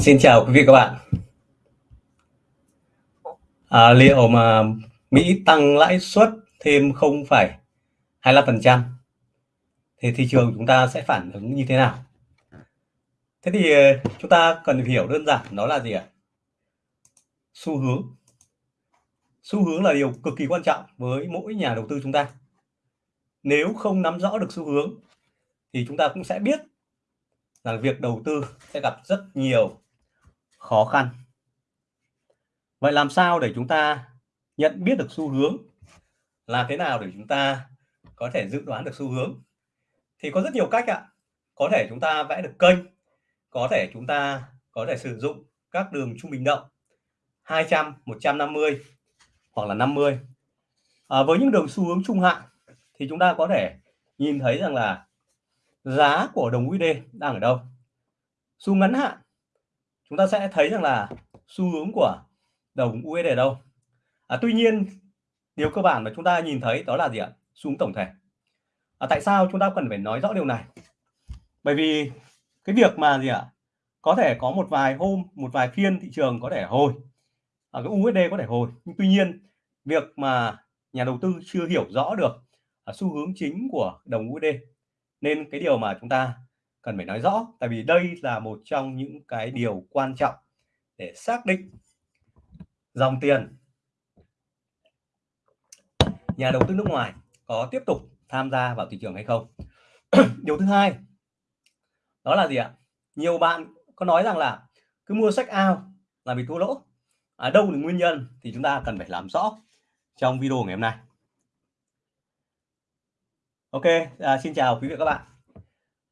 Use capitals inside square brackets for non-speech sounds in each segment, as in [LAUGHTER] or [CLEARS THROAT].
Xin chào quý vị các bạn. À, liệu mà Mỹ tăng lãi suất thêm 0,25% thì thị trường chúng ta sẽ phản ứng như thế nào? Thế thì ờ, chúng ta cần hiểu đơn giản nó là gì ạ? Xu hướng. Xu hướng là điều cực kỳ quan trọng với mỗi nhà đầu tư chúng ta. Nếu không nắm rõ được xu hướng thì chúng ta cũng sẽ biết là việc đầu tư sẽ gặp rất nhiều khó khăn. Vậy làm sao để chúng ta nhận biết được xu hướng? Làm thế nào để chúng ta có thể dự đoán được xu hướng? Thì có rất nhiều cách ạ. Có thể chúng ta vẽ được kênh, có thể chúng ta có thể sử dụng các đường trung bình động 200, 150 hoặc là 50. À, với những đường xu hướng trung hạn thì chúng ta có thể nhìn thấy rằng là giá của đồng USD đang ở đâu. Xu ngắn hạn chúng ta sẽ thấy rằng là xu hướng của đồng USD ở đâu? À, tuy nhiên điều cơ bản mà chúng ta nhìn thấy đó là gì ạ? Xu hướng tổng thể. À, tại sao chúng ta cần phải nói rõ điều này? Bởi vì cái việc mà gì ạ? Có thể có một vài hôm một vài phiên thị trường có thể hồi. Ở cái USD có thể hồi. Nhưng tuy nhiên việc mà nhà đầu tư chưa hiểu rõ được à, xu hướng chính của đồng USD nên cái điều mà chúng ta cần phải nói rõ tại vì đây là một trong những cái điều quan trọng để xác định dòng tiền nhà đầu tư nước ngoài có tiếp tục tham gia vào thị trường hay không. [CLEARS THROAT] Điều thứ hai đó là gì ạ? Nhiều bạn có nói rằng là cứ mua sách ao là bị thua lỗ. À, đâu là nguyên nhân thì chúng ta cần phải làm rõ trong video ngày hôm nay. Ok à, xin chào quý vị các bạn.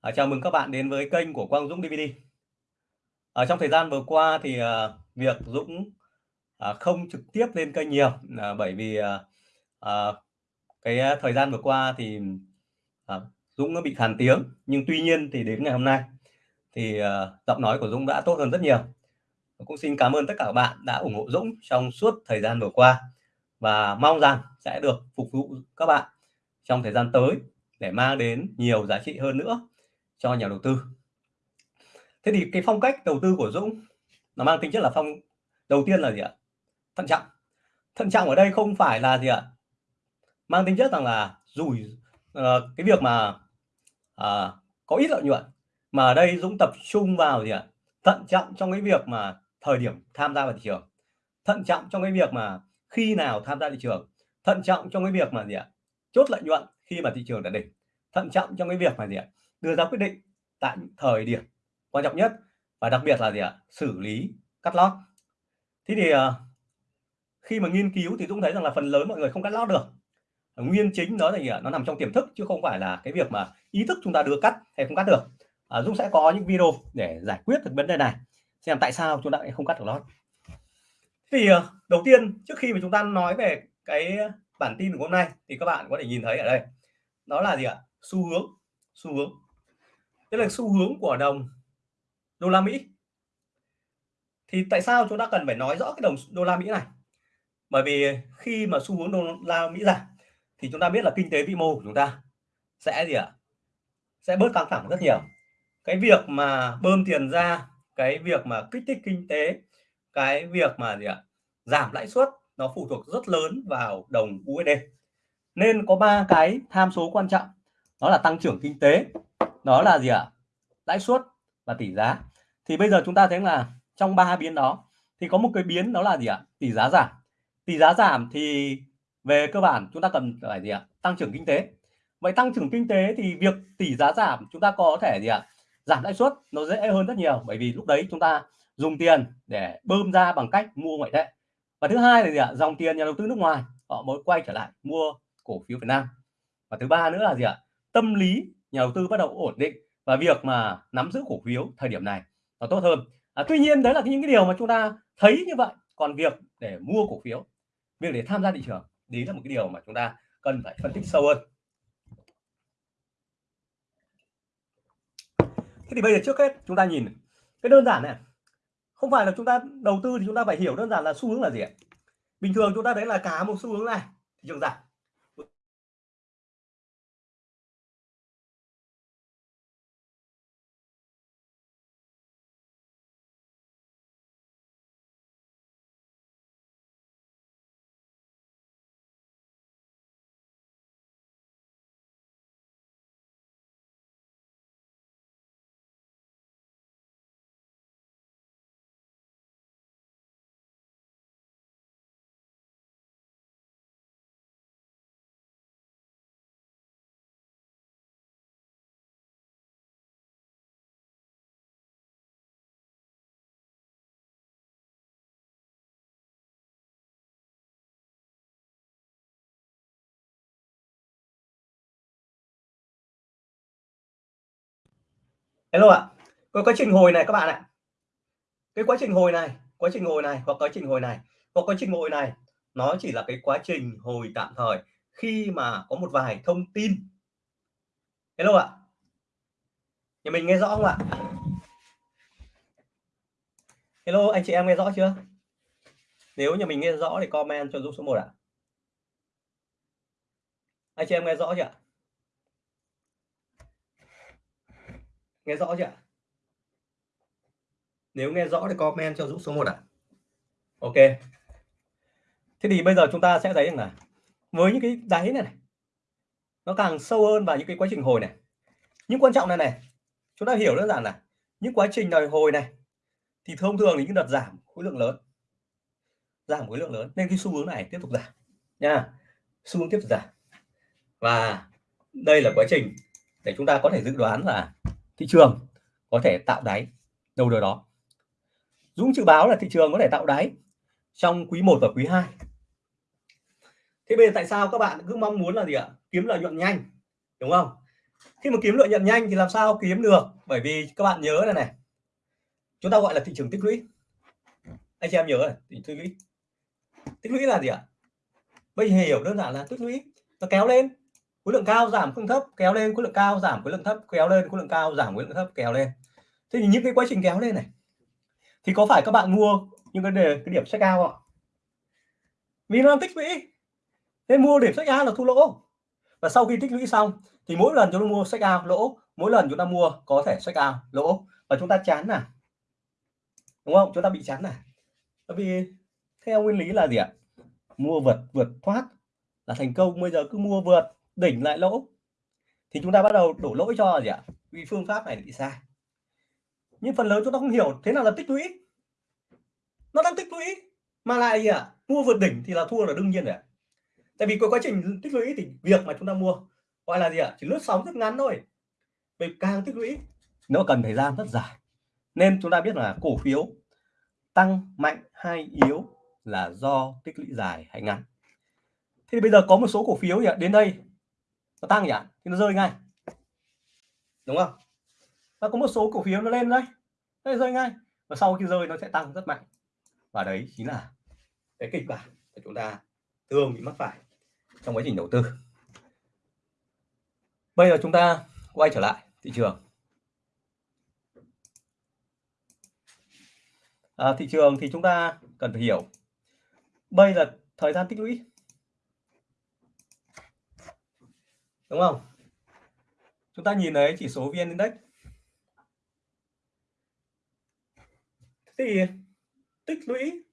À, chào mừng các bạn đến với kênh của Quang Dũng DVD. Ở ờ, trong thời gian vừa qua thì à, việc Dũng à, không trực tiếp lên kênh nhiều à, bởi vì à, à, cái thời gian vừa qua thì à, Dũng nó bị khàn tiếng nhưng tuy nhiên thì đến ngày hôm nay thì à, giọng nói của Dũng đã tốt hơn rất nhiều. Cũng xin cảm ơn tất cả các bạn đã ủng hộ Dũng trong suốt thời gian vừa qua và mong rằng sẽ được phục vụ các bạn trong thời gian tới để mang đến nhiều giá trị hơn nữa cho nhà đầu tư. Thế thì cái phong cách đầu tư của Dũng nó mang tính chất là phong đầu tiên là gì ạ? Thận trọng. Thận trọng ở đây không phải là gì ạ? Mang tính chất rằng là rủi uh, cái việc mà uh, có ít lợi nhuận mà ở đây Dũng tập trung vào gì ạ? Thận trọng trong cái việc mà thời điểm tham gia vào thị trường. Thận trọng trong cái việc mà khi nào tham gia thị trường. Thận trọng trong cái việc mà gì ạ? Chốt lợi nhuận khi mà thị trường đã đỉnh. Thận trọng trong cái việc mà gì ạ? Đưa ra quyết định tại thời điểm quan trọng nhất và đặc biệt là gì ạ? Xử lý cắt lót. Thế thì ờ, khi mà nghiên cứu thì Dũng thấy rằng là phần lớn mọi người không cắt lót được. Nguyên chính đó là gì ạ? Nó nằm trong tiềm thức chứ không phải là cái việc mà ý thức chúng ta đưa cắt hay không cắt được. À, Dũng sẽ có những video để giải quyết được vấn đề này xem tại sao chúng ta lại không cắt được lót. Thì ờ, đầu tiên trước khi mà chúng ta nói về cái bản tin của hôm nay thì các bạn có thể nhìn thấy ở đây. Đó là gì ạ? Xu hướng xu hướng đây là xu hướng của đồng đô la Mỹ. Thì tại sao chúng ta cần phải nói rõ cái đồng đô la Mỹ này? Bởi vì khi mà xu hướng đô la Mỹ giảm thì chúng ta biết là kinh tế vĩ mô của chúng ta sẽ gì ạ? Sẽ bớt căng thẳng rất nhiều. Cái việc mà bơm tiền ra, cái việc mà kích thích kinh tế, cái việc mà gì ạ? Giảm lãi suất, nó phụ thuộc rất lớn vào đồng USD nên có ba cái tham số quan trọng. Đó là tăng trưởng kinh tế đó là gì ạ? Lãi suất và tỷ giá. Thì bây giờ chúng ta thấy là trong ba biến đó, thì có một cái biến đó là gì ạ? Tỷ giá giảm. Tỷ giá giảm thì về cơ bản chúng ta cần phải gì ạ? Tăng trưởng kinh tế. Vậy tăng trưởng kinh tế thì việc tỷ giá giảm chúng ta có thể gì ạ? Giảm lãi suất nó dễ hơn rất nhiều, bởi vì lúc đấy chúng ta dùng tiền để bơm ra bằng cách mua ngoại tệ. Và thứ hai là gì ạ? Dòng tiền nhà đầu tư nước ngoài, họ mới quay trở lại mua cổ phiếu Việt Nam. Và thứ ba nữa là gì ạ? Tâm lý nhà đầu tư bắt đầu ổn định và việc mà nắm giữ cổ phiếu thời điểm này nó tốt hơn. À, tuy nhiên đấy là những cái điều mà chúng ta thấy như vậy. Còn việc để mua cổ phiếu việc để tham gia thị trường đấy là một cái điều mà chúng ta cần phải phân tích sâu hơn. Thế thì bây giờ trước hết chúng ta nhìn cái đơn giản này. Không phải là chúng ta đầu tư thì chúng ta phải hiểu đơn giản là xu hướng là gì ạ? Bình thường chúng ta thấy là cả một xu hướng này thị trường giảm. Hello ạ. Cái quá trình hồi này các bạn ạ. Cái quá trình hồi này, quá trình hồi này, hoặc quá trình hồi này, hoặc quá trình hồi này, nó chỉ là cái quá trình hồi tạm thời khi mà có một vài thông tin. Hello ạ. Nhà mình nghe rõ không ạ? Hello, anh chị em nghe rõ chưa? Nếu nhà mình nghe rõ thì comment cho giúp số 1 ạ. Anh chị em nghe rõ chưa nghe rõ chưa nếu nghe rõ thì comment cho Dũng số 1 ạ. Ok. Thế thì bây giờ chúng ta sẽ thấy rằng là với những cái đáy này, này nó càng sâu hơn vào những cái quá trình hồi này. Nhưng quan trọng này này chúng ta hiểu đơn giản là những quá trình đòi hồi này thì thông thường thì những đợt giảm khối lượng lớn. Giảm khối lượng lớn nên cái xu hướng này tiếp tục giảm. Nha. Xu hướng tiếp tục giảm. Và đây là quá trình để chúng ta có thể dự đoán là thị trường có thể tạo đáy đâu đâu đó. Dũng dự báo là thị trường có thể tạo đáy trong quý 1 và quý 2 thế bây giờ tại sao các bạn cứ mong muốn là gì ạ? Kiếm lợi nhuận nhanh, đúng không? Khi mà kiếm lợi nhuận nhanh thì làm sao kiếm được? Bởi vì các bạn nhớ này này, chúng ta gọi là thị trường tích lũy. Anh chị em nhớ này tích lũy. Tích lũy là gì ạ? Bây giờ hiểu đơn giản là tích lũy, nó kéo lên khối lượng cao giảm khối lượng thấp, kéo lên khối lượng cao giảm khối lượng thấp, kéo lên khối lượng cao giảm khối lượng thấp, kéo lên. Thế thì những cái quá trình kéo lên này, thì có phải các bạn mua những cái đề, cái điểm sách out ạ? Vì nó tích lũy. Nên mua điểm sách A là thu lỗ. Và sau khi tích lũy xong, thì mỗi lần chúng ta mua sách out lỗ, mỗi lần chúng ta mua có thể sách out lỗ. Và chúng ta chán nè đúng không? Chúng ta bị chán nè bởi vì theo nguyên lý là gì ạ? Mua vượt vượt thoát là thành công. Bây giờ cứ mua vượt đỉnh lại lỗ, thì chúng ta bắt đầu đổ lỗi cho gì ạ? Vì phương pháp này bị sai. Nhưng phần lớn chúng ta không hiểu, thế nào là tích lũy? Nó đang tích lũy, mà lại gì ạ? Mua vượt đỉnh thì là thua là đương nhiên rồi tại vì có quá trình tích lũy thì việc mà chúng ta mua gọi là gì ạ? Chỉ lướt sóng rất ngắn thôi. Vì càng tích lũy, nó cần thời gian rất dài. Nên chúng ta biết là cổ phiếu tăng mạnh hay yếu là do tích lũy dài hay ngắn. Thì bây giờ có một số cổ phiếu nhỉ đến đây nó tăng nhỉ? Thì nó rơi ngay. Đúng không? Và có một số cổ phiếu nó lên đây. Nó rơi ngay. Và sau khi rơi nó sẽ tăng rất mạnh. Và đấy chính là cái kịch bản của chúng ta thường bị mắc phải trong quá trình đầu tư. Bây giờ chúng ta quay trở lại thị trường. À, thị trường thì chúng ta cần phải hiểu. Bây là thời gian tích lũy. Đúng không? Chúng ta nhìn thấy chỉ số vn index. Thì tích lũy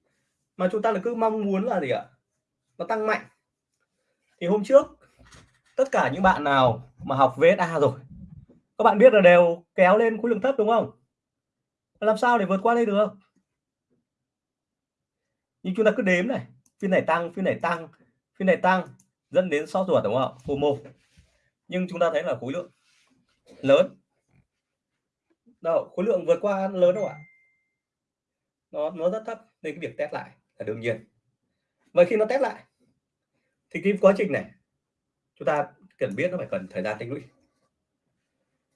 mà chúng ta là cứ mong muốn là gì ạ? Nó tăng mạnh. Thì hôm trước, tất cả những bạn nào mà học VSA rồi, các bạn biết là đều kéo lên khối lượng thấp đúng không? Làm sao để vượt qua đây được? Nhưng chúng ta cứ đếm này, phiên này tăng, phiên này tăng, phiên này tăng, dẫn đến sót ruột đúng không? FOMO nhưng chúng ta thấy là khối lượng lớn. Đâu, khối lượng vượt qua lớn đâu ạ? Nó nó rất thấp, nên cái việc test lại là đương nhiên. Vậy khi nó test lại, thì cái quá trình này, chúng ta cần biết nó phải cần thời gian tích lũy.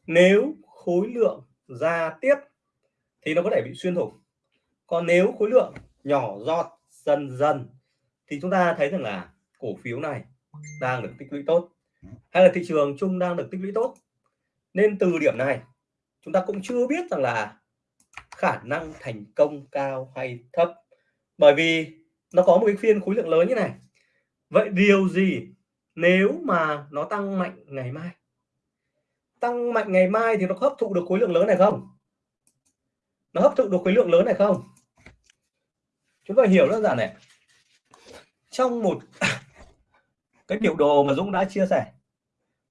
Nếu khối lượng ra tiếp, thì nó có thể bị xuyên thủng. Còn nếu khối lượng nhỏ giọt, dần dần, thì chúng ta thấy rằng là cổ phiếu này đang được tích lũy tốt hay là thị trường chung đang được tích lũy tốt. Nên từ điểm này, chúng ta cũng chưa biết rằng là khả năng thành công cao hay thấp. Bởi vì nó có một cái phiên khối lượng lớn như này. Vậy điều gì nếu mà nó tăng mạnh ngày mai? Tăng mạnh ngày mai thì nó hấp thụ được khối lượng lớn này không? Nó hấp thụ được khối lượng lớn này không? Chúng ta hiểu đơn giản này. Trong một cái biểu đồ mà Dũng đã chia sẻ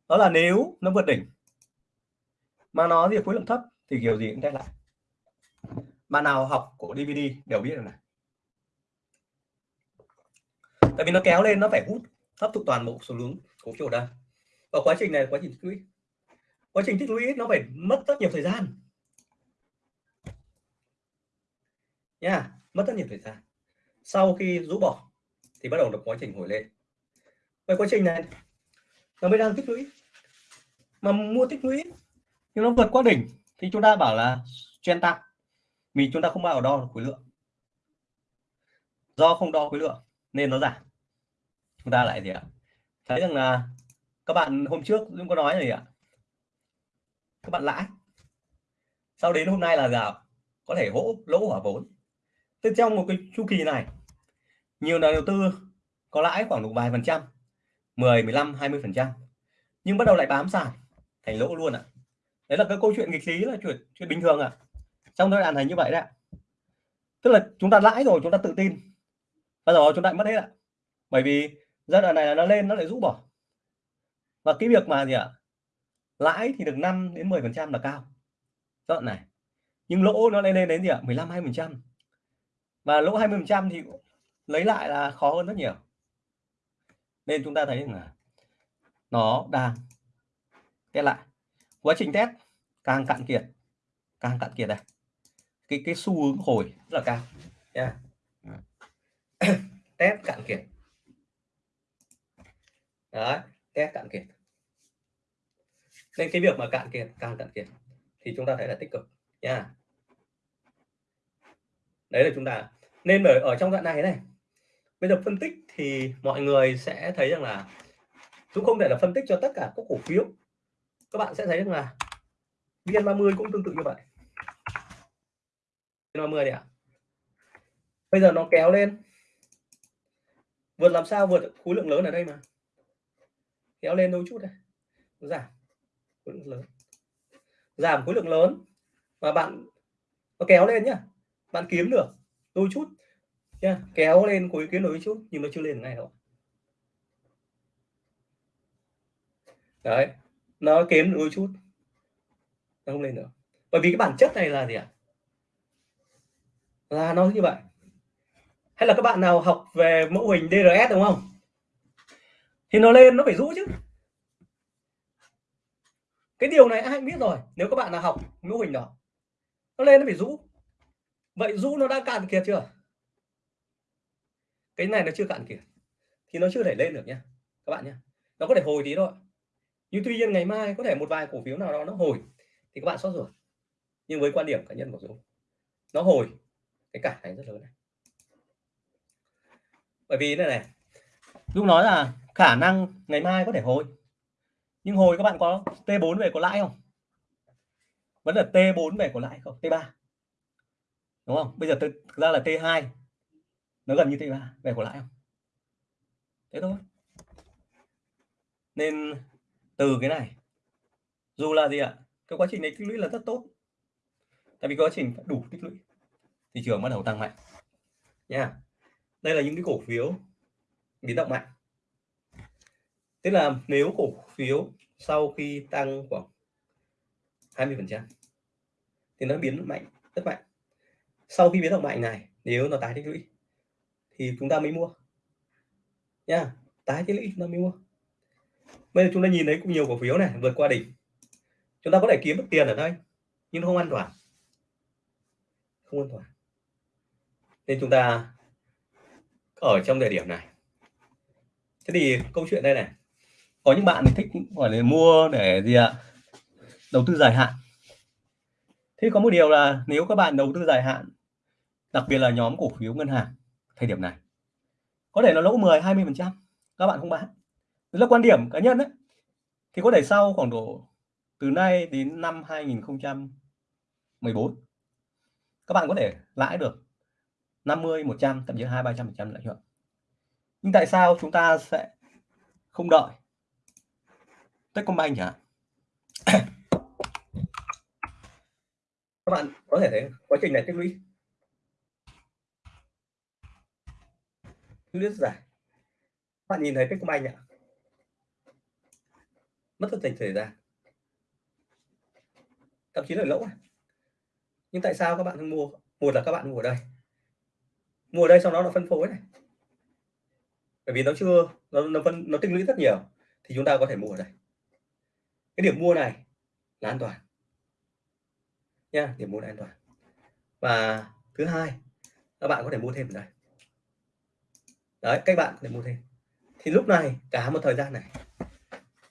đó là nếu nó vượt đỉnh mà nó thì khối lượng thấp thì kiểu gì cũng test lại bạn nào học của DVD đều biết rồi này. Tại vì nó kéo lên nó phải hút hấp thụ toàn bộ số lượng cổ phiếu đây và quá trình này quá trình tích lũy. Quá trình tích lũy nó phải mất rất nhiều thời gian. Nha yeah, mất rất nhiều thời gian. Sau khi rũ bỏ thì bắt đầu được quá trình hồi lên vậy quá trình này, nó mới đang tích lũy. Mà mua tích lũy, nhưng nó vượt qua đỉnh, thì chúng ta bảo là chen tăng. Vì chúng ta không bao đo được khối lượng. Do không đo khối lượng, nên nó giảm. Chúng ta lại gì ạ? Thấy rằng là các bạn hôm trước cũng có nói gì ạ? Các bạn lãi. Sau đến hôm nay là giảm có thể hỗ, lỗ hỏa vốn. Thế trong một cái chu kỳ này, nhiều nhà đầu tư có lãi khoảng độ vài phần trăm. 10 15 20 phần trăm. Nhưng bắt đầu lại bám sàn thành lỗ luôn ạ. À. đấy là cái câu chuyện nghịch lý là chuyện chuyện bình thường ạ. À trong giai đoạn này như vậy đấy tức là chúng ta lãi rồi chúng ta tự tin. Bây giờ chúng ta mất hết ạ. À. bởi vì giai đoạn này là nó lên nó lại rũ bỏ. Và cái việc mà gì ạ? À, lãi thì được 5 đến 10 phần trăm là cao. Giai đoạn này. Nhưng lỗ nó lên lên đến gì ạ? à, 15 20 phần trăm. Và lỗ 20 phần trăm thì lấy lại là khó hơn rất nhiều nên chúng ta thấy là nó đang test lại. Quá trình test càng cạn kiệt, càng cạn kiệt này cái cái xu hướng hồi rất là cao, nha. [COUGHS] Test cạn kiệt. Đấy, test cạn kiệt. Nên cái việc mà cạn kiệt, càng cạn kiệt thì chúng ta thấy là tích cực, nha. Đấy là chúng ta. Nên ở ở trong đoạn này này bây giờ phân tích thì mọi người sẽ thấy rằng là chúng không thể là phân tích cho tất cả các cổ phiếu. Các bạn sẽ thấy rằng là VN30 cũng tương tự như vậy. VN30 này ạ. Bây giờ nó kéo lên. Vượt làm sao? Vượt khối lượng lớn ở đây mà. Kéo lên đôi chút đây. Giảm khối lượng lớn. Giảm khối lượng lớn. Và bạn, nó kéo lên nhá. Bạn kiếm được đôi chút yeah, kéo lên cuối kiến nối chút nhưng nó chưa lên ngay đâu. Đấy nó kém đôi chút. Nó không lên nữa bởi vì cái bản chất này là gì ạ? Là nó như vậy. Hay là các bạn nào học về mẫu hình DRS đúng không? Thì nó lên nó phải rũ chứ. Cái điều này ai biết rồi. Nếu các bạn nào học mẫu hình đó nó lên nó phải rũ. Vậy rũ nó đã cạn kiệt chưa? Cái này nó chưa cạn kiệt, thì nó chưa thể lên được nha, các bạn nhé nó có thể hồi tí thôi. Nhưng tuy nhiên ngày mai có thể một vài cổ phiếu nào đó nó hồi, thì các bạn xót ruột. Nhưng với quan điểm cá nhân của Dũng, nó hồi, cái cả này rất lớn này. Bởi vì này này, Dũng nói là khả năng ngày mai có thể hồi. Nhưng hồi các bạn có T4 về có lãi không? Vẫn là T4 về có lãi không? T3 đúng không? Bây giờ thực ra là T2 nó gần như T3 về có lãi không? Thế thôi. Nên từ cái này, dù là gì ạ, cái quá trình này tích lũy là rất tốt. Tại vì quá trình đủ tích lũy thị trường bắt đầu tăng mạnh. Nha. Đây là những cái cổ phiếu biến động mạnh. Tức là nếu cổ phiếu sau khi tăng khoảng 20 phần trăm thì nó biến mạnh, rất mạnh. Sau khi biến động mạnh này, nếu nó tái tích lũy thì chúng ta mới mua. Nha, tái tích lũy chúng ta mới mua. Bây giờ chúng ta nhìn thấy cũng nhiều cổ phiếu này, vượt qua đỉnh. Chúng ta có thể kiếm được tiền ở đây, nhưng không an toàn. Không an toàn. Nên chúng ta ở trong thời điểm này. Thế thì câu chuyện đây này. Có những bạn thích gọi là mua để gì ạ? Đầu tư dài hạn. Thế có một điều là nếu các bạn đầu tư dài hạn, đặc biệt là nhóm cổ phiếu ngân hàng thời điểm này. Có thể nó lỗ 10 20 phần trăm. Các bạn không bán. Đấy là quan điểm cá nhân đấy. Thì có thể sau khoảng độ từ nay đến năm 2014 các bạn có thể lãi được 50 100 thậm chí 2 300 phần trăm lợi nhuận. Nhưng tại sao chúng ta sẽ không đợi? Techcombank chẳng các bạn có thể thấy quá trình này tích lũy. Lướt dài bạn nhìn thấy Techcombank ạ? Mất rất thời gian. Thậm chí là lỗ à? nhưng tại sao các bạn mua? Một là các bạn mua ở đây. Mua ở đây sau đó là phân phối này. Bởi vì nó chưa, nó nó phân, nó tích lũy rất nhiều, thì chúng ta có thể mua ở đây. Cái điểm mua này là an toàn. Nha, điểm mua là an toàn. Và thứ hai, các bạn có thể mua thêm ở đây đấy các bạn để mua thêm thì lúc này cả một thời gian này.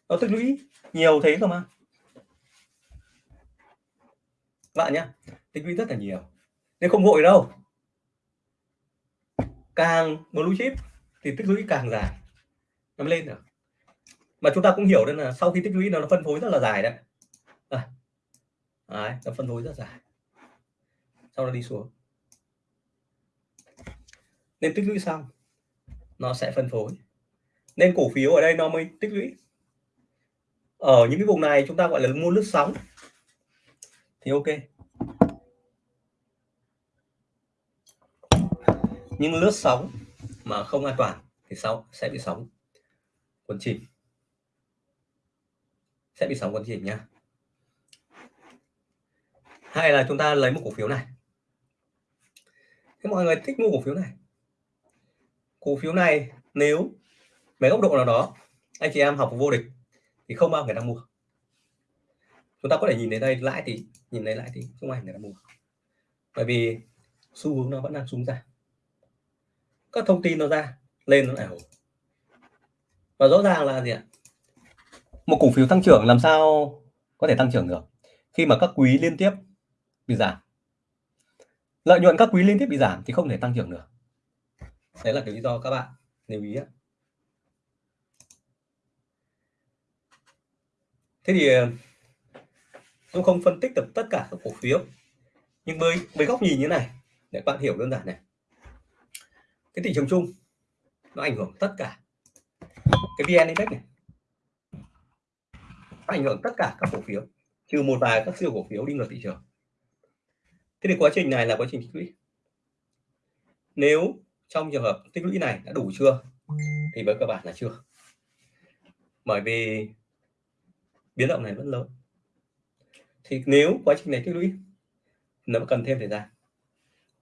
Nó tích lũy nhiều thế cơ mà. Các bạn nhé tích lũy rất là nhiều. Nên không vội đâu. Càng blue chip thì tích lũy càng dài. Nó lên được. Mà chúng ta cũng hiểu đây là sau khi tích lũy nó, nó phân phối rất là dài đấy. À, đấy, nó phân phối rất dài. Sau đó đi xuống. Nên tích lũy xong nó sẽ phân phối. Nên cổ phiếu ở đây nó mới tích lũy. Ở những cái vùng này chúng ta gọi là mua lướt sóng. Thì ok. Nhưng lướt sóng mà không an toàn thì sau sẽ bị sóng quấn chìm. Sẽ bị sóng quấn chìm nhá hay là chúng ta lấy một cổ phiếu này. Thế mọi người thích mua cổ phiếu này cổ phiếu này nếu về góc độ nào đó anh chị em học vô địch thì không bao người ta mua. Chúng ta có thể nhìn đến đây, lãi thì, nhìn thấy lãi thì không ai người ta mua. Bởi vì xu hướng nó vẫn đang xuống ra. Các thông tin nó ra, lên nó lại hồi. Và rõ ràng là gì ạ? Một cổ phiếu tăng trưởng làm sao có thể tăng trưởng được? Khi mà các quý liên tiếp bị giảm. Lợi nhuận các quý liên tiếp bị giảm thì không thể tăng trưởng được đấy là cái lý do các bạn lưu ý thế thì ờ, tôi không phân tích được tất cả các cổ phiếu, nhưng với với góc nhìn như này, để bạn hiểu đơn giản này. Cái thị trường chung, nó ảnh hưởng tất cả cái vn index này. Nó ảnh hưởng tất cả các cổ phiếu, trừ một vài các siêu cổ phiếu đi ngược thị trường. Thế thì quá trình này là quá trình tích lũy. Nếu trong trường hợp tích lũy này đã đủ chưa? Thì với các bạn là chưa. Bởi vì biến động này vẫn lớn. Thì nếu quá trình này tích lũy nó cần thêm thời gian.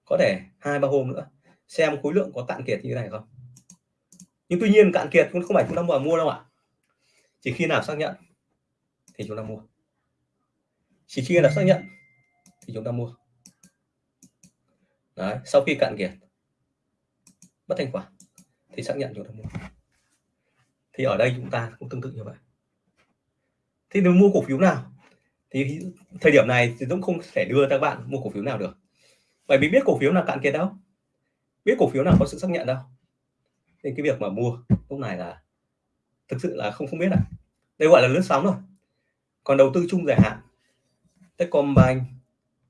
Có thể hai ba hôm nữa xem khối lượng có cạn kiệt như thế này không? Nhưng tuy nhiên cạn kiệt cũng không phải chúng ta mua mua đâu ạ. Chỉ khi nào xác nhận thì chúng ta mua. Chỉ khi nào xác nhận thì chúng ta mua. Đấy, sau khi cạn kiệt mất thành quả. Thì xác nhận chúng ta mua. Thì ở đây chúng ta cũng tương tự như vậy. Thì nếu mua cổ phiếu nào, thì thời điểm này thì Dũng không thể đưa các bạn mua cổ phiếu nào được. Bởi vì biết cổ phiếu nào cạn kiệt đâu. Biết cổ phiếu nào có sự xác nhận đâu. Nên cái việc mà mua lúc này là thực sự là không không biết à đây gọi là lướt sóng rồi còn đầu tư chung dài hạn, Techcombank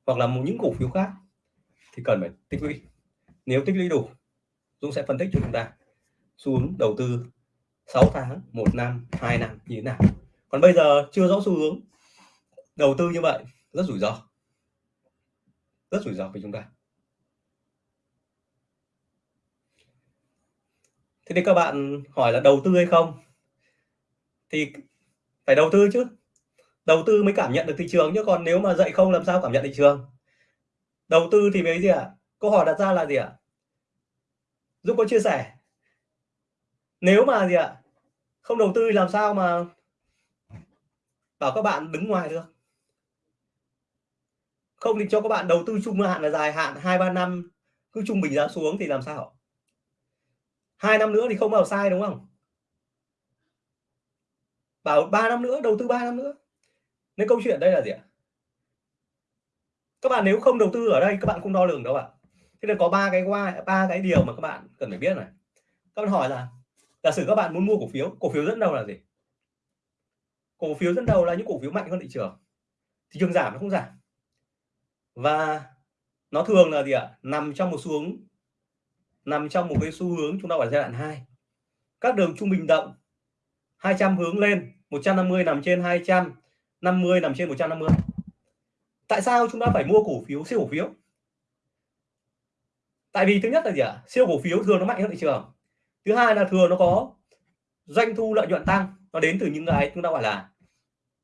hoặc là một những cổ phiếu khác thì cần phải tích lũy. Nếu tích lũy đủ Dũng sẽ phân tích cho chúng ta. Xuống đầu tư 6 tháng, một năm, hai năm như thế nào. Còn bây giờ chưa rõ xu hướng đầu tư như vậy, rất rủi ro. Rất rủi ro với chúng ta. Thế thì các bạn hỏi là đầu tư hay không? Thì phải đầu tư chứ. Đầu tư mới cảm nhận được thị trường chứ, còn nếu mà dạy không, làm sao cảm nhận thị trường? Đầu tư thì mấy gì ạ? À? câu hỏi đặt ra là gì ạ? à? Dũng có chia sẻ. Nếu mà gì ạ? Không đầu tư làm sao mà bảo các bạn đứng ngoài được? Không thì cho các bạn đầu tư trung hạn là dài hạn hai, ba năm, cứ trung bình giá xuống thì làm sao? Hai năm nữa thì không vào sai, đúng không? Bảo ba năm nữa, đầu tư 3 năm nữa. Nên câu chuyện đây là gì ạ? Các bạn nếu không đầu tư ở đây, các bạn không đo lường đâu ạ? Thế nên có ba cái qua, ba cái điều mà các bạn cần phải biết này. Các bạn hỏi là, giả sử các bạn muốn mua cổ phiếu cổ phiếu dẫn đầu là gì? Cổ phiếu dẫn đầu là những cổ phiếu mạnh hơn thị trường. Thị trường giảm nó không giảm? Và nó thường là gì ạ? Nằm trong một xu hướng nằm trong một cái xu hướng chúng ta gọi giai đoạn 2 các đường trung bình động 200 hướng lên 150 nằm trên 200 50 nằm trên 150 tại sao chúng ta phải mua cổ phiếu, siêu cổ phiếu? Tại vì thứ nhất là gì ạ? Siêu cổ phiếu thường nó mạnh hơn thị trường. Thứ hai là thường nó có doanh thu lợi nhuận tăng. Nó đến từ những cái chúng ta gọi là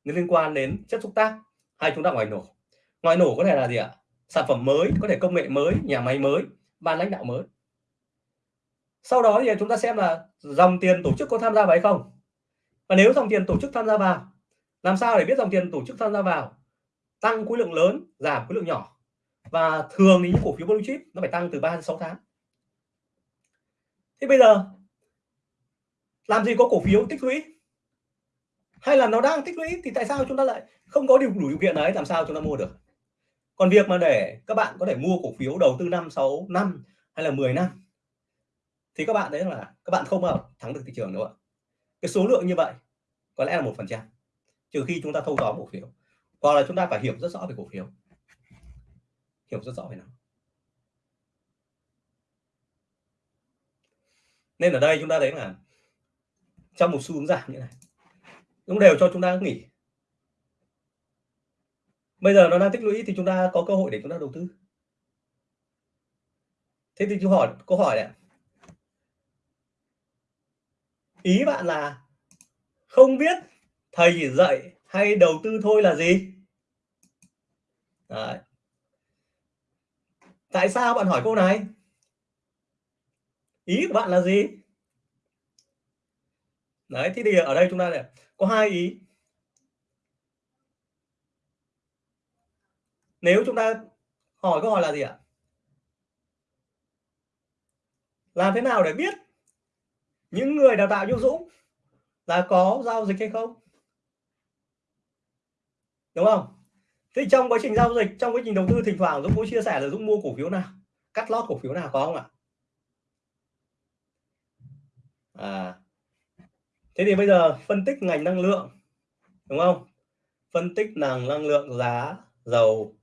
liên quan đến chất xúc tác hay chúng ta ngoài nổ. Ngoài nổ có thể là gì ạ? Sản phẩm mới, có thể công nghệ mới, nhà máy mới, ban lãnh đạo mới. Sau đó thì chúng ta xem là dòng tiền tổ chức có tham gia vào hay không. Và nếu dòng tiền tổ chức tham gia vào, làm sao để biết dòng tiền tổ chức tham gia vào? Tăng khối lượng lớn, giảm khối lượng nhỏ và thường thì những cổ phiếu blue chip nó phải tăng từ 3 đến 6 tháng. Thế bây giờ, làm gì có cổ phiếu tích lũy? Hay là nó đang tích lũy thì tại sao chúng ta lại không có điều đủ điều kiện đấy, làm sao chúng ta mua được? Còn việc mà để các bạn có thể mua cổ phiếu đầu tư 5 6 năm hay là 10 năm, thì các bạn đấy là các bạn không bao thắng được thị trường đâu ạ. Cái số lượng như vậy có lẽ là một phần trăm, trừ khi chúng ta thâu tóm cổ phiếu, hoặc là chúng ta phải hiểu rất rõ về cổ phiếu hiểu rất rõ về nó. Nên ở đây chúng ta thấy là trong một xu hướng giảm như này, cũng đều cho chúng ta nghỉ. Bây giờ nó đang tích lũy thì chúng ta có cơ hội để chúng ta đầu tư. Thế thì chúng hỏi, câu hỏi này ý bạn là không biết thầy chỉ dạy hay đầu tư thôi là gì? Đấy tại sao bạn hỏi câu này? Ý của bạn là gì? Đấy, thế thì ở đây chúng ta này có hai ý. Nếu chúng ta hỏi câu hỏi là gì ạ? Làm thế nào để biết những người đào tạo như Dũng là có giao dịch hay không? Đúng không? Thì trong quá trình giao dịch, trong quá trình đầu tư, thỉnh thoảng Dũng có chia sẻ là Dũng mua cổ phiếu nào? Cắt lót cổ phiếu nào, có không ạ? À. Thế thì bây giờ phân tích ngành năng lượng, đúng không? Phân tích năng năng lượng giá dầu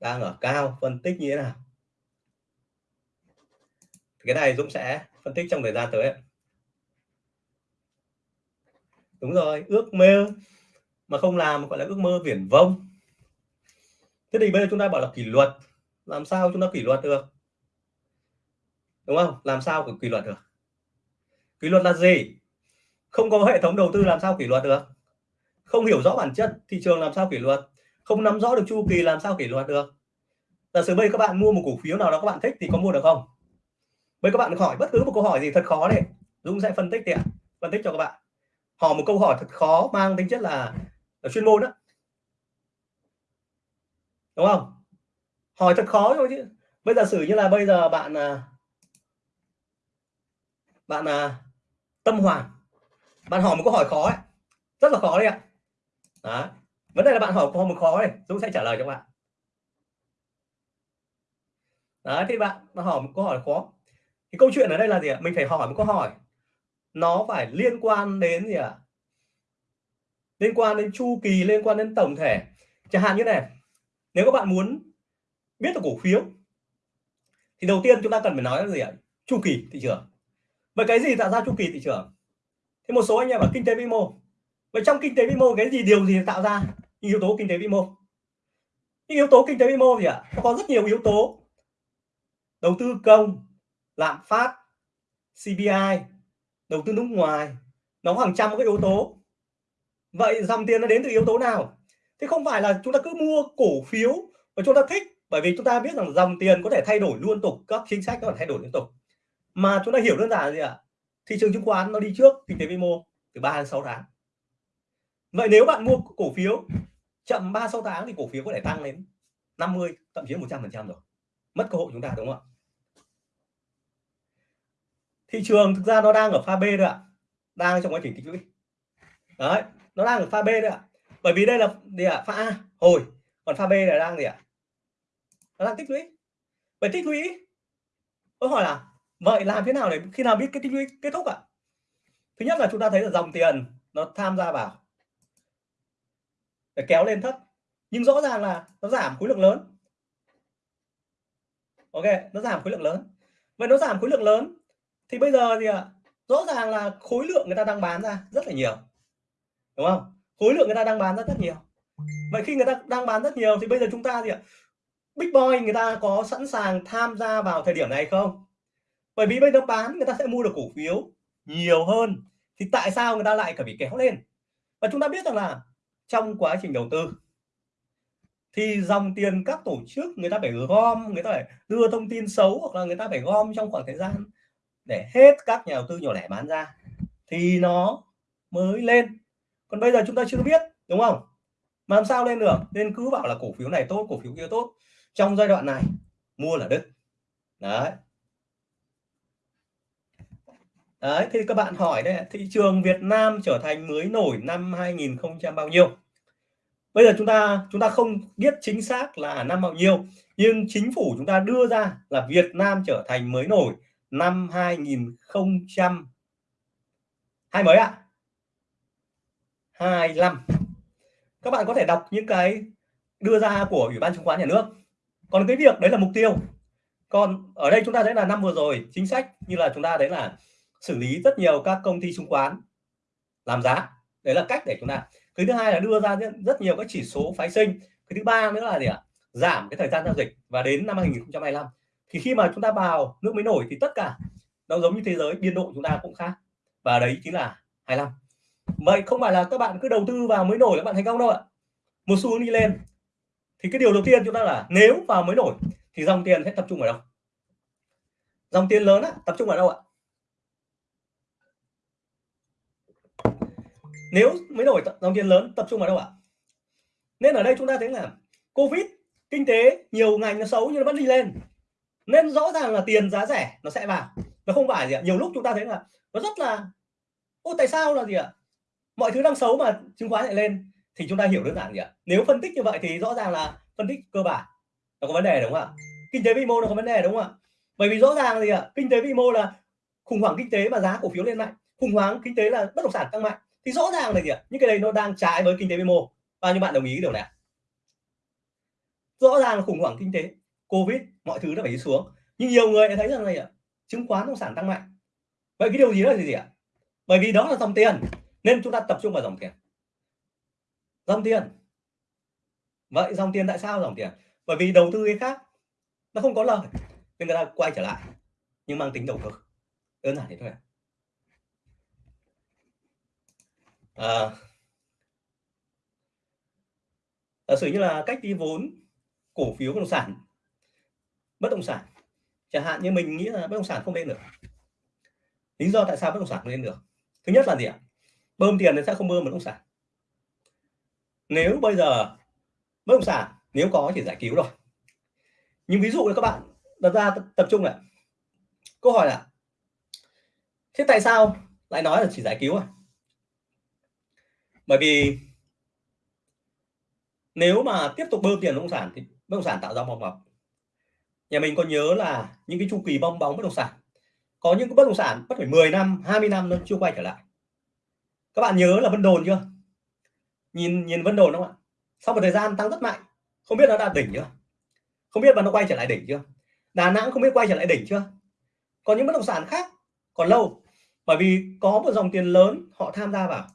đang ở cao, phân tích như thế nào? Cái này Dũng sẽ phân tích trong thời gian tới đúng rồi, ước mơ, mà không làm gọi là ước mơ viển vông thế thì bây giờ chúng ta bảo là kỷ luật làm sao chúng ta kỷ luật được? Đúng không? Làm sao kỷ luật được? Kỷ luật là gì? Không có hệ thống đầu tư làm sao kỷ luật được? Không hiểu rõ bản chất thị trường làm sao kỷ luật? Không nắm rõ được chu kỳ làm sao kỷ luật được? Giả sử bây các bạn mua một cổ phiếu nào đó các bạn thích thì có mua được không? Bây các bạn hỏi bất cứ một câu hỏi gì thật khó đấy. Dũng sẽ phân tích thì phân tích cho các bạn. Hỏi một câu hỏi thật khó mang tính chất là, là chuyên môn đó đúng không? Hỏi thật khó thôi chứ. Bây giờ xử như là bây giờ bạn à, bạn à, tâm hoàng bạn hỏi một câu hỏi khó ấy rất là khó đấy ạ. Đó. vấn đề là bạn hỏi câu một khó này Dũng sẽ trả lời cho bạn. Đấy thì bạn, bạn hỏi một câu hỏi khó. Thì câu chuyện ở đây là gì ạ? Mình phải hỏi một câu hỏi. Nó phải liên quan đến gì ạ? Liên quan đến chu kỳ liên quan đến tổng thể. Chẳng hạn như này nếu các bạn muốn biết được cổ phiếu, thì đầu tiên chúng ta cần phải nói là gì ạ? Chu kỳ thị trường. Vậy cái gì tạo ra chu kỳ thị trường? Thì một số anh em ở kinh tế vĩ mô. Vậy trong kinh tế vĩ mô, cái gì điều gì tạo ra những yếu tố kinh tế vĩ mô? Những yếu tố kinh tế vĩ mô gì ạ có rất nhiều yếu tố. Đầu tư công, lạm phát CPI đầu tư nước ngoài, nó hàng trăm các yếu tố. Vậy dòng tiền nó đến từ yếu tố nào? Thế không phải là chúng ta cứ mua cổ phiếu và chúng ta thích, bởi vì chúng ta biết rằng dòng tiền có thể thay đổi liên tục, các chính sách có thể thay đổi liên tục. Mà chúng ta hiểu đơn giản là gì ạ? Thị trường chứng khoán nó đi trước kinh tế vĩ mô từ 3 đến 6 tháng. Vậy nếu bạn mua cổ phiếu, chậm 3 6 tháng thì cổ phiếu có thể tăng lên 50 thậm chí 100 phần trăm rồi. Mất cơ hội chúng ta, đúng không ạ? Thị trường thực ra nó đang ở pha B đấy ạ. Đang trong quá trình tích lũy. Đấy, nó đang ở pha B đấy ạ bởi vì đây là gì ạ? Pha A. Hồi. Còn pha B là đang gì ạ? Nó đang tích lũy. Vậy tích lũy, tôi hỏi là, vậy làm thế nào để khi nào biết cái tích lũy kết thúc ạ? Thứ nhất là chúng ta thấy là dòng tiền nó tham gia vào. Để kéo lên thấp. Nhưng rõ ràng là nó giảm khối lượng lớn. Ok, nó giảm khối lượng lớn. Vậy nó giảm khối lượng lớn thì bây giờ thì ạ? Rõ ràng là khối lượng người ta đang bán ra rất là nhiều. Đúng không? Khối lượng người ta đang bán rất rất nhiều. Vậy khi người ta đang bán rất nhiều thì bây giờ chúng ta thì ạ, big boy người ta có sẵn sàng tham gia vào thời điểm này không? Bởi vì bây giờ bán người ta sẽ mua được cổ phiếu nhiều hơn thì tại sao người ta lại phải bị kéo lên? Và chúng ta biết rằng là trong quá trình đầu tư thì dòng tiền các tổ chức người ta phải gom, người ta phải đưa thông tin xấu hoặc là người ta phải gom trong khoảng thời gian để hết các nhà đầu tư nhỏ lẻ bán ra thì nó mới lên còn bây giờ chúng ta chưa biết, đúng không? Mà làm sao lên được? Nên cứ bảo là cổ phiếu này tốt, cổ phiếu kia tốt. Trong giai đoạn này, mua là đứt. đấy. Đấy, thì các bạn hỏi đấy, thị trường Việt Nam trở thành mới nổi năm 2000 bao nhiêu? Bây giờ chúng ta chúng ta không biết chính xác là năm bao nhiêu, nhưng chính phủ chúng ta đưa ra là Việt Nam trở thành mới nổi năm 2000 hai mấy ạ? 25 các bạn có thể đọc những cái đưa ra của ủy ban chứng khoán nhà nước. Còn cái việc đấy là mục tiêu. Còn ở đây chúng ta thấy là năm vừa rồi, chính sách như là chúng ta thấy là xử lý rất nhiều các công ty chứng khoán làm giá. Đấy là cách để chúng ta. Cái thứ hai là đưa ra rất nhiều các chỉ số phái sinh. Cái thứ ba nữa là gì ạ? Giảm cái thời gian giao dịch và đến năm 2025 thì khi mà chúng ta vào nước mới nổi thì tất cả nó giống như thế giới, biên độ chúng ta cũng khác. Và đấy chính là 25 vậy không phải là các bạn cứ đầu tư vào mới nổi các bạn thành công đâu ạ. Một xu hướng đi lên. Thì cái điều đầu tiên chúng ta là nếu vào mới nổi thì dòng tiền sẽ tập trung ở đâu? Dòng tiền lớn á, tập trung ở đâu ạ? Nếu mới nổi dòng tiền lớn tập trung ở đâu ạ? Nên ở đây chúng ta thấy là covid kinh tế nhiều ngành nó xấu nhưng nó vẫn đi lên. Nên rõ ràng là tiền giá rẻ nó sẽ vào. Nó không phải gì ạ. Nhiều lúc chúng ta thấy là nó rất là ô tại sao là gì ạ? Mọi thứ đang xấu mà chứng khoán lại lên thì chúng ta hiểu đơn giản gì ạ? Nếu phân tích như vậy thì rõ ràng là phân tích cơ bản. Nó có vấn đề đúng không ạ? Kinh tế vĩ mô nó có vấn đề đúng không ạ? Bởi vì rõ ràng gì ạ? Kinh tế vĩ mô là khủng hoảng kinh tế mà giá cổ phiếu lên mạnh. Khủng hoảng kinh tế là bất động sản tăng mạnh. Thì rõ ràng là gì ạ? Những cái này nó đang trái với kinh tế vĩ mô. Bao nhiêu bạn đồng ý điều này rõ ràng là khủng hoảng kinh tế, covid, mọi thứ nó phải đi xuống. Nhưng nhiều người thấy rằng này ạ? Chứng khoán bất động sản tăng mạnh. Vậy cái điều gì đó là gì ạ? Bởi vì đó là dòng tiền nên chúng ta tập trung vào dòng tiền. Dòng tiền. Vậy dòng tiền tại sao dòng tiền? Bởi vì đầu tư cái khác nó không có lời nên người ta quay trở lại nhưng mang tính đầu cơ. Đơn giản thế thôi à. à, giả sử như là cách đi vốn cổ phiếu bất động sản bất động sản. Chẳng hạn như mình nghĩ là bất động sản không lên được. Lý do tại sao bất động sản không lên được? Thứ nhất là gì ạ? Bơm tiền thì sẽ không bơm bất động sản. Nếu bây giờ bất động sản nếu có thì giải cứu rồi. Nhưng ví dụ là các bạn đặt ra tập trung này, câu hỏi là thế tại sao lại nói là chỉ giải cứu à? Bởi vì nếu mà tiếp tục bơm tiền bất động sản thì bất động sản tạo ra bong bóng nhà mình có nhớ là những cái chu kỳ bong bóng bất động sản có những cái bất động sản mất phải 10 năm 20 năm nó chưa quay trở lại các bạn nhớ là Vân Đồn chưa? Nhìn nhìn Vân Đồn không ạ? Sau một thời gian tăng rất mạnh, không biết nó đã đỉnh chưa? Không biết mà nó quay trở lại đỉnh chưa? Đà Nẵng không biết quay trở lại đỉnh chưa? Còn những bất động sản khác còn lâu, bởi vì có một dòng tiền lớn họ tham gia vào.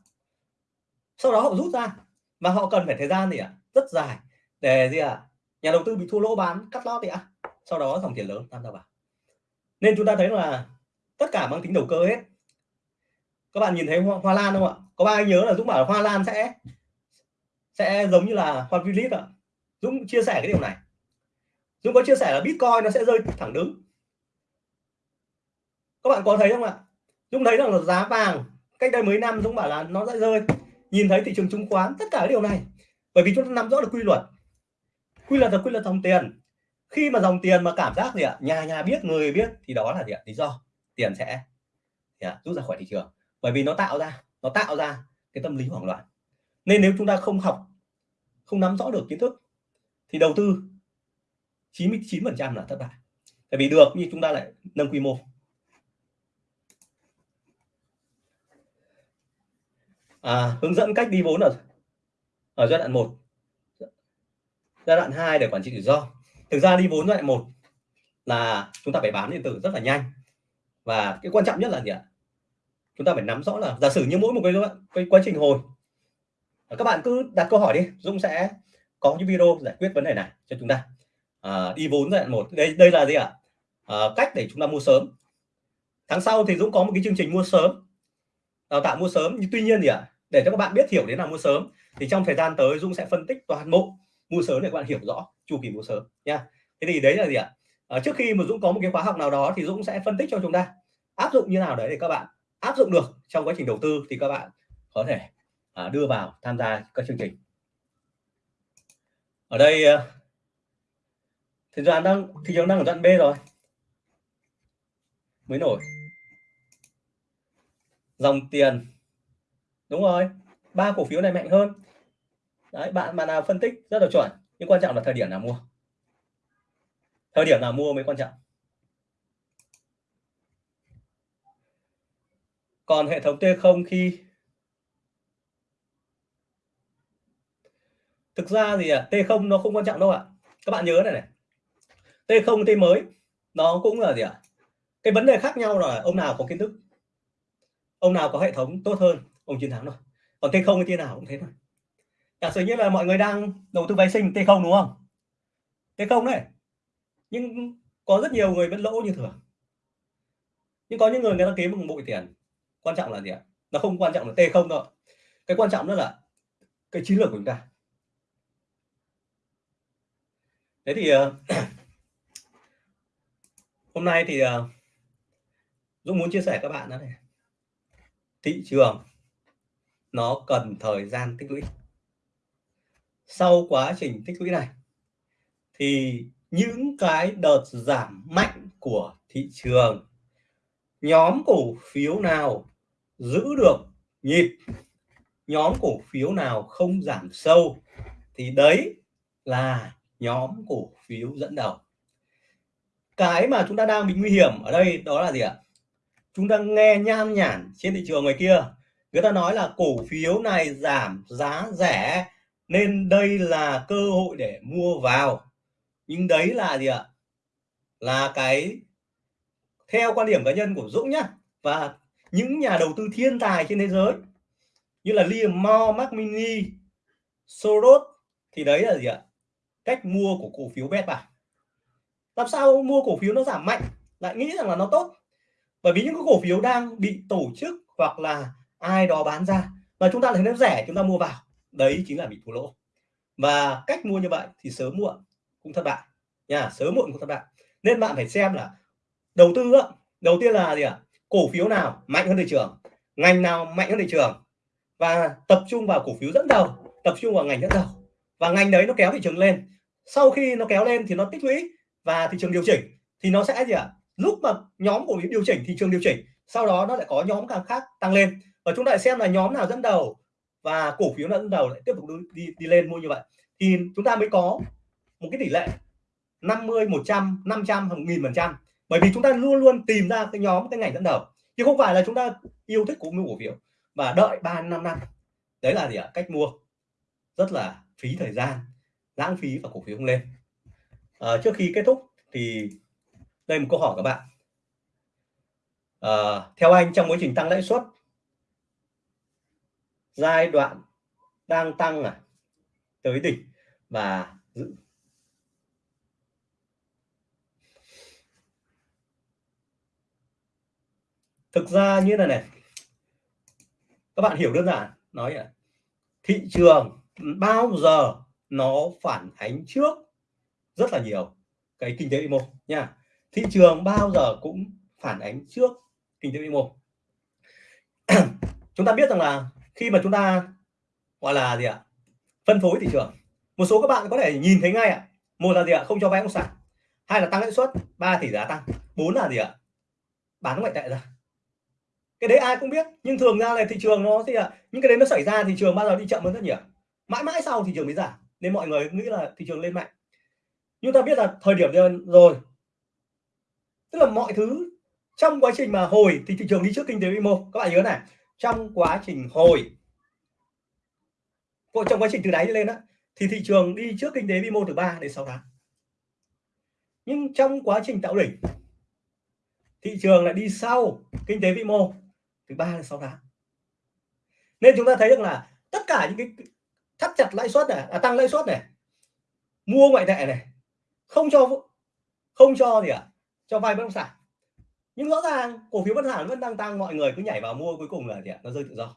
Sau đó họ rút ra và họ cần phải thời gian gì ạ? Rất dài để gì ạ? Nhà đầu tư bị thua lỗ bán, cắt lót thì ạ. Sau đó dòng tiền lớn tham gia vào. Nên chúng ta thấy là tất cả mang tính đầu cơ hết các bạn nhìn thấy hoa, hoa lan không ạ? Có ba nhớ là dũng bảo là hoa lan sẽ sẽ giống như là hoa tulip ạ. Dũng chia sẻ cái điều này. Dũng có chia sẻ là bitcoin nó sẽ rơi thẳng đứng. Các bạn có thấy không ạ? Dũng thấy rằng là giá vàng cách đây mấy năm dũng bảo là nó sẽ rơi. Nhìn thấy thị trường chứng khoán tất cả cái điều này. Bởi vì chúng ta nắm rõ được quy luật. Quy luật là quy luật dòng tiền. Khi mà dòng tiền mà cảm giác gì ạ? Nhà nhà biết người biết thì đó là gì ạ? Lý do. Tiền sẽ rút ra khỏi thị trường bởi vì nó tạo ra nó tạo ra cái tâm lý hoảng loạn. Nên nếu chúng ta không học không nắm rõ được kiến thức thì đầu tư 99 phần trăm là thất bại. Tại vì được như chúng ta lại nâng quy mô. À, hướng dẫn cách đi vốn ở ở giai đoạn 1 giai đoạn 2 để quản trị rủi ro. Thực ra đi vốn giai đoạn 1 là chúng ta phải bán điện tử rất là nhanh. Và cái quan trọng nhất là gì ạ? Chúng ta phải nắm rõ là giả sử như mỗi một cái, cái quá trình hồi. À, các bạn cứ đặt câu hỏi đi Dung sẽ có những video giải quyết vấn đề này cho chúng ta. À, đi vốn giai đoạn một đây đây là gì ạ? À, cách để chúng ta mua sớm. Tháng sau thì Dũng có một cái chương trình mua sớm đào tạo mua sớm. Nhưng tuy nhiên gì ạ để cho các bạn biết hiểu đến là mua sớm thì trong thời gian tới Dung sẽ phân tích toàn bộ mua sớm để các bạn hiểu rõ chu kỳ mua sớm nha. Thế thì đấy là gì ạ? À, trước khi mà Dũng có một cái khóa học nào đó thì Dũng sẽ phân tích cho chúng ta. Áp dụng như nào đấy để các bạn áp dụng được trong quá trình đầu tư thì các bạn có thể à, đưa vào tham gia các chương trình. Ở đây à, thị trường đang thị trường đang ở đoạn B rồi. Mới nổi. Dòng tiền. Đúng rồi ba cổ phiếu này mạnh hơn. Đấy bạn mà nào phân tích rất là chuẩn nhưng quan trọng là thời điểm nào mua. Thời điểm nào mua mới quan trọng. Còn hệ thống T0 khi thực ra thì à, T0 nó không quan trọng đâu ạ. Các bạn nhớ này này. T0 T mới, nó cũng là gì ạ? Cái vấn đề khác nhau là ông nào có kiến thức? Ông nào có hệ thống tốt hơn? Ông chiến thắng rồi còn T0 thì nào cũng thế thôi. Giả sử như là mọi người đang đầu tư vay sinh T0 đúng không? T0 đấy. Nhưng có rất nhiều người vẫn lỗ như thường. Nhưng có những người người ta kiếm một bụi tiền quan trọng là gì ạ? Nó không quan trọng là t không đâu. Cái quan trọng đó là cái chiến lược của chúng ta. Thế thì ờ, [CLEARS THROAT] hôm nay thì ờ, Dũng muốn chia sẻ các bạn đó này. Thị trường, nó cần thời gian tích lũy. Sau quá trình tích lũy này, thì những cái đợt giảm mạnh của thị trường, nhóm cổ phiếu nào giữ được nhịp. Nhóm cổ phiếu nào không giảm sâu thì đấy là nhóm cổ phiếu dẫn đầu. Cái mà chúng ta đang bị nguy hiểm ở đây đó là gì ạ? Chúng ta nghe nham nhản trên thị trường ngoài kia, người ta nói là cổ phiếu này giảm giá rẻ nên đây là cơ hội để mua vào. Nhưng đấy là gì ạ? Là cái, theo quan điểm cá nhân của Dũng nhá, và những nhà đầu tư thiên tài trên thế giới như là Liam Moore, Mark Mini, Soros thì đấy là gì ạ? Cách mua của cổ phiếu bet bản. làm sao mua cổ phiếu nó giảm mạnh? Lại nghĩ rằng là nó tốt. Bởi vì những cái cổ phiếu đang bị tổ chức hoặc là ai đó bán ra và chúng ta thấy nó rẻ chúng ta mua vào. Đấy chính là bị thua lỗ. Và cách mua như vậy thì sớm muộn cũng thất bại. Nha sớm muộn cũng thất bại. Nên bạn phải xem là đầu tư đầu tiên là gì ạ? Cổ phiếu nào mạnh hơn thị trường ngành nào mạnh hơn thị trường? Và tập trung vào cổ phiếu dẫn đầu tập trung vào ngành dẫn đầu. Và ngành đấy nó kéo thị trường lên. Sau khi nó kéo lên thì nó tích lũy và thị trường điều chỉnh thì nó sẽ gì ạ? Lúc mà nhóm cổ phiếu điều chỉnh thị trường điều chỉnh sau đó nó lại có nhóm càng khác tăng lên. Và chúng ta lại xem là nhóm nào dẫn đầu và cổ phiếu nào dẫn đầu lại tiếp tục đi, đi đi lên mua như vậy. Thì chúng ta mới có một cái tỷ lệ 50 100 500 hàng nghìn phần trăm bởi vì chúng ta luôn luôn tìm ra cái nhóm cái ngành dẫn đầu. Chứ không phải là chúng ta yêu thích cổ cổ phiếu và đợi 3 5 năm. Đấy là gì ạ? Cách mua. Rất là phí thời gian lãng phí và cổ phiếu không lên. À, trước khi kết thúc thì đây một câu hỏi các bạn. À, theo anh trong quá trình tăng lãi suất giai đoạn đang tăng à tới đỉnh và giữ thực ra như này này. Các bạn hiểu đơn giản, nói là thị trường bao giờ nó phản ánh trước rất là nhiều. Cái kinh tế vĩ mô nha. Thị trường bao giờ cũng phản ánh trước kinh tế vĩ mô. [CLEARS THROAT] Chúng ta biết rằng là khi mà chúng ta, gọi là gì ạ, phân phối thị trường, một số các bạn có thể nhìn thấy ngay ạ. Một là gì ạ, không cho vay bất sản hai là tăng lãi suất, ba tỷ giá tăng. Bốn là gì ạ, bán ngoại tệ ra cái đấy ai cũng biết, nhưng thường ra là thị trường nó thì là, những cái đấy nó xảy ra thị trường bao giờ đi chậm hơn rất nhiều. Mãi mãi sau thị trường mới giảm, nên mọi người nghĩ là thị trường lên mạnh. Nhưng ta biết là thời điểm rồi. Tức là mọi thứ trong quá trình mà hồi thì thị trường đi trước kinh tế vĩ mô. Các bạn nhớ này, trong quá trình hồi trong quá trình từ đáy lên đó thì thị trường đi trước kinh tế vĩ mô từ 3 đến 6 tháng. Nhưng trong quá trình tạo đỉnh, thị trường lại đi sau kinh tế vĩ mô từ 3 đến 6 tháng nên chúng ta thấy được là tất cả những cái thắt chặt lãi suất này à, tăng lãi suất này mua ngoại tệ này không cho không cho gì ạ à? cho vay bất động sản nhưng rõ ràng cổ phiếu bất động sản vẫn đang tăng mọi người cứ nhảy vào mua cuối cùng là gì ạ à? nó rơi tự do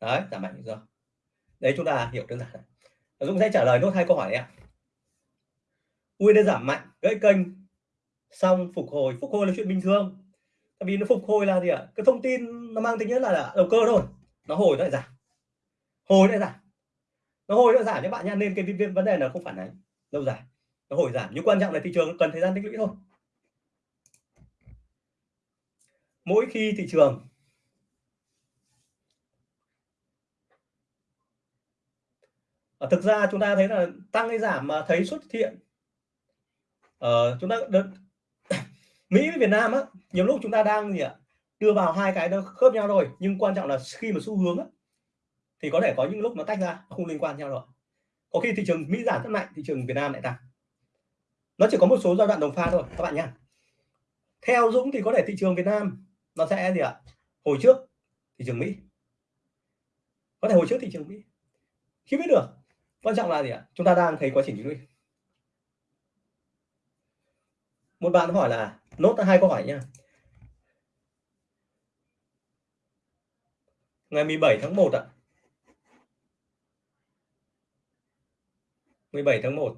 đấy giảm mạnh tự do đấy chúng ta hiểu đơn giản này. Dũng sẽ trả lời nốt hai câu hỏi này ạ ui nó giảm mạnh gãy kênh xong phục hồi phục hồi là chuyện bình thường tại vì nó phục hồi là gì ạ? Cái thông tin nó mang tính nhất là đầu cơ thôi. Nó hồi nó lại giảm. Hồi lại giảm. Nó hồi nó giảm các bạn nha nên cái vấn đề là không phản ánh. Lâu dài. Nó hồi giảm. Nhưng quan trọng là thị trường cần thời gian tích lũy thôi. Mỗi khi thị trường à, thực ra chúng ta thấy là tăng hay giảm mà thấy xuất hiện à, chúng ta được Mỹ với Việt Nam á nhiều lúc chúng ta đang gì ạ đưa vào hai cái nó khớp nhau rồi nhưng quan trọng là khi mà xu hướng á, thì có thể có những lúc nó tách ra không liên quan nhau rồi. Có khi thị trường Mỹ giảm rất mạnh thị trường Việt Nam lại tăng. Nó chỉ có một số giai đoạn đồng pha thôi các bạn nhé theo Dũng thì có thể thị trường Việt Nam nó sẽ gì ạ hồi trước thị trường Mỹ. Có thể hồi trước thị trường Mỹ. Khi biết được quan trọng là gì ạ chúng ta đang thấy quá trình tích một bạn hỏi là nốt hai câu hỏi nha ngày 17 tháng 1 ạ. 17 tháng 1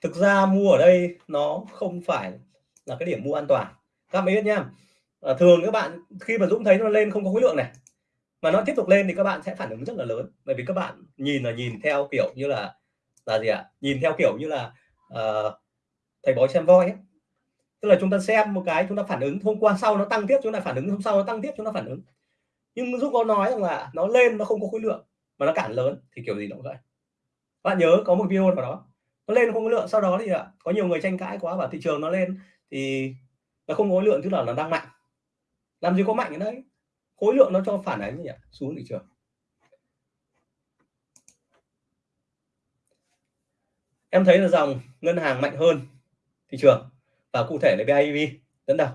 thực ra mua ở đây nó không phải là cái điểm mua an toàn. Các bạn biết nhá. À, thường các bạn khi mà Dũng thấy nó lên không có khối lượng này mà nó tiếp tục lên thì các bạn sẽ phản ứng rất là lớn. Bởi vì các bạn nhìn là nhìn theo kiểu như là là gì ạ? À? nhìn theo kiểu như là uh, thầy bói xem voi ấy. tức là chúng ta xem một cái, chúng ta phản ứng, hôm qua sau nó tăng tiếp, chúng ta phản ứng, hôm sau nó tăng tiếp, chúng ta phản ứng. Nhưng giúp có nói rằng là nó lên, nó không có khối lượng, mà nó cản lớn, thì kiểu gì nó cũng vậy. Bạn nhớ có một video nào đó, nó lên không có lượng, sau đó thì ạ, có nhiều người tranh cãi quá và thị trường nó lên, thì nó không có khối lượng, tức là nó đang mạnh. Làm gì có mạnh ở đấy? Khối lượng nó cho phản ánh gì ạ? Xuống thị trường. Em thấy là dòng ngân hàng mạnh hơn thị trường. Và cụ thể là BIDV dẫn đầu.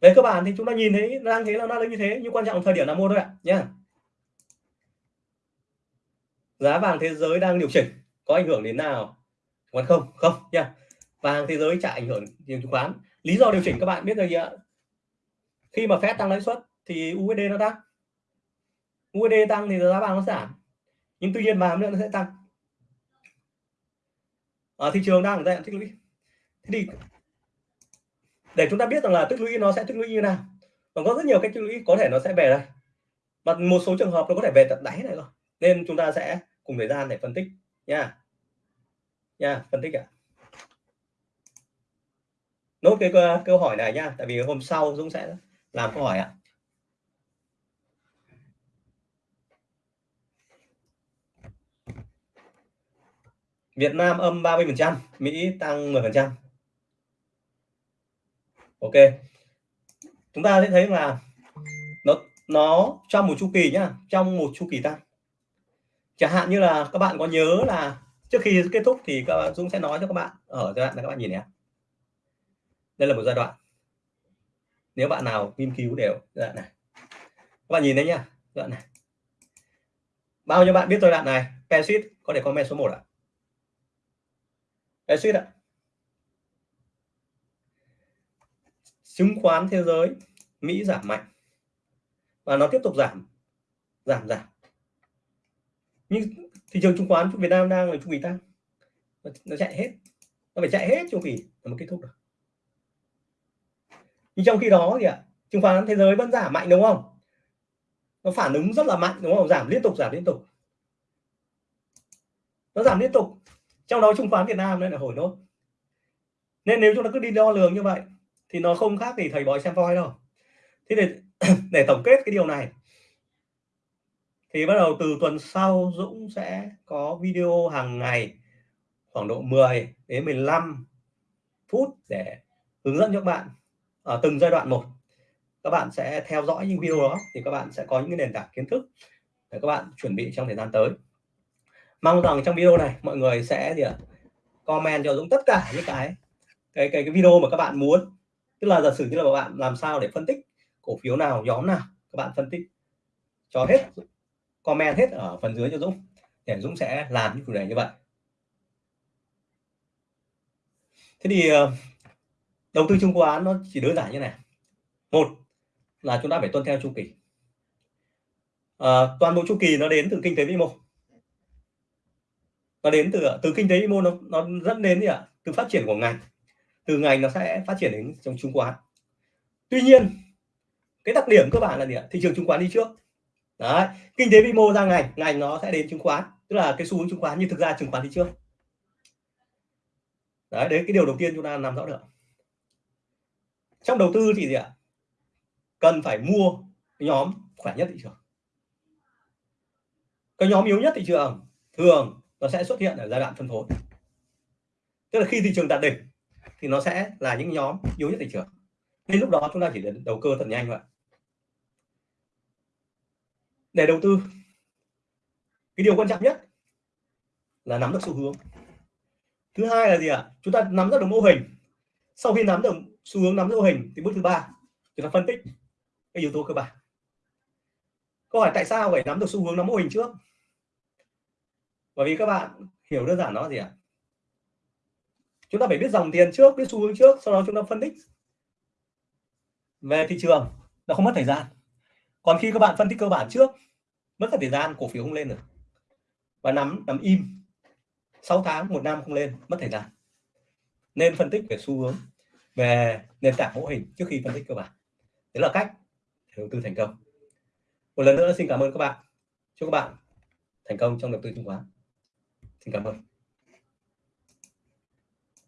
Về cơ bản thì chúng ta nhìn thấy đang thế là nó lên như thế, nhưng quan trọng thời điểm nào mua thôi ạ nhé giá vàng thế giới đang điều chỉnh, có ảnh hưởng đến nào? Chứng không không nha vàng thế giới chả ảnh hưởng đến chứng khoán. Lý do điều chỉnh các bạn biết rồi gì ạ? Khi mà Fed tăng lãi suất thì USD nó tăng. USD tăng thì giá vàng nó giảm. Nhưng tuy nhiên vàng nữa nó sẽ tăng ở thị trường đang ở giai đoạn tích lũy thế thì để chúng ta biết rằng là tích lũy nó sẽ tích lũy như nào còn có rất nhiều cách tích lũy có thể nó sẽ về đây và một số trường hợp nó có thể về tận đáy này rồi, nên chúng ta sẽ cùng thời gian để phân tích nha nha, phân tích ạ à. nốt cái câu hỏi này nha, tại vì hôm sau Dũng sẽ làm câu hỏi ạ à. Việt Nam âm 30%, Mỹ tăng 10%. Ok. Chúng ta sẽ thấy là nó nó trong một chu kỳ nhá, trong một chu kỳ tăng. Chẳng hạn như là các bạn có nhớ là trước khi kết thúc thì các bạn Dũng sẽ nói cho các bạn ở giai đoạn này các bạn nhìn nhé. Đây là một giai đoạn. Nếu bạn nào nghiên cứu đều giai đoạn này. Các bạn nhìn đấy nhá, giai đoạn này. Bao nhiêu bạn biết giai đoạn này? Pesit có thể comment số 1 ạ. À? Cái suýt ạ. Chứng khoán thế giới, Mỹ giảm mạnh. Và nó tiếp tục giảm giảm giảm. Nhưng thị trường chứng khoán Việt Nam đang là chu kỳ tăng. Nó chạy hết. Nó phải chạy hết chu kỳ nó kết thúc được. Nhưng trong khi đó thì ạ, chứng khoán thế giới vẫn giảm mạnh, đúng không? Nó phản ứng rất là mạnh, đúng không? Giảm liên tục, giảm liên tục. Nó giảm liên tục trong đó chứng khoán Việt Nam nên là hồi nốt. Nên nếu chúng ta cứ đi đo lường như vậy, thì nó không khác gì thầy bói xem voi đâu. Thế để [CLEARS THROAT] để tổng kết cái điều này, thì bắt đầu từ tuần sau Dũng sẽ có video hàng ngày, khoảng độ 10 đến 15 phút để hướng dẫn cho các bạn ở từng giai đoạn một. Các bạn sẽ theo dõi những video đó, thì các bạn sẽ có những nền tảng kiến thức để các bạn chuẩn bị trong thời gian tới mong rằng trong video này mọi người sẽ gì ạ? Comment cho Dũng tất cả những cái cái cái, cái video mà các bạn muốn. Tức là giả sử như là bạn làm sao để phân tích cổ phiếu nào nhóm nào các bạn phân tích cho hết comment hết ở phần dưới cho Dũng để Dũng sẽ làm những chủ đề như vậy. Thế thì ờ, đầu tư chứng khoán nó chỉ đơn giản như này. Một là chúng ta phải tuân theo chu kỳ. À, toàn bộ chu kỳ nó đến từ kinh tế vĩ mô nó đến từ từ kinh tế vĩ mô, nó nó dẫn đến gì ạ? Từ phát triển của ngành. Từ ngành nó sẽ phát triển đến trong chứng khoán. Tuy nhiên, cái đặc điểm cơ bản là gì ạ? Thị trường chứng khoán đi trước. Đấy, kinh tế vĩ mô ra ngành ngành nó sẽ đến chứng khoán. Tức là cái xu hướng chứng khoán nhưng thực ra chứng khoán đi trước. Đấy đấy, cái điều đầu tiên chúng ta làm rõ được. Trong đầu tư thì gì ạ? Cần phải mua nhóm khỏe nhất thị trường. cái nhóm yếu nhất thị trường, thường nó sẽ xuất hiện ở giai đoạn phân phối. Tức là khi thị trường đạt đỉnh thì nó sẽ là những nhóm yếu nhất thị trường. Nên lúc đó chúng ta chỉ cần đầu cơ thật nhanh vậy để đầu tư, cái điều quan trọng nhất là nắm được xu hướng. Thứ hai là gì ạ? Chúng ta nắm được mô hình. Sau khi nắm được xu hướng, nắm được mô hình thì bước thứ ba, chúng ta phân tích cái yếu tố cơ bản. Câu hỏi tại sao phải nắm được xu hướng, nắm mô hình trước? Bởi vì các bạn hiểu đơn giản nó gì ạ? Chúng ta phải biết dòng tiền trước, biết xu hướng trước, sau đó chúng ta phân tích. Về thị trường, nó không mất thời gian. Còn khi các bạn phân tích cơ bản trước, mất thời gian, cổ phiếu không lên được. Và nắm nắm im. 6 tháng, một năm không lên, mất thời gian. Nên phân tích về xu hướng, về nền tảng mô hình trước khi phân tích cơ bản. Đấy là cách đầu tư thành công. Một lần nữa xin cảm ơn các bạn. Chúc các bạn thành công trong đầu tư chứng khoán xin cảm ơn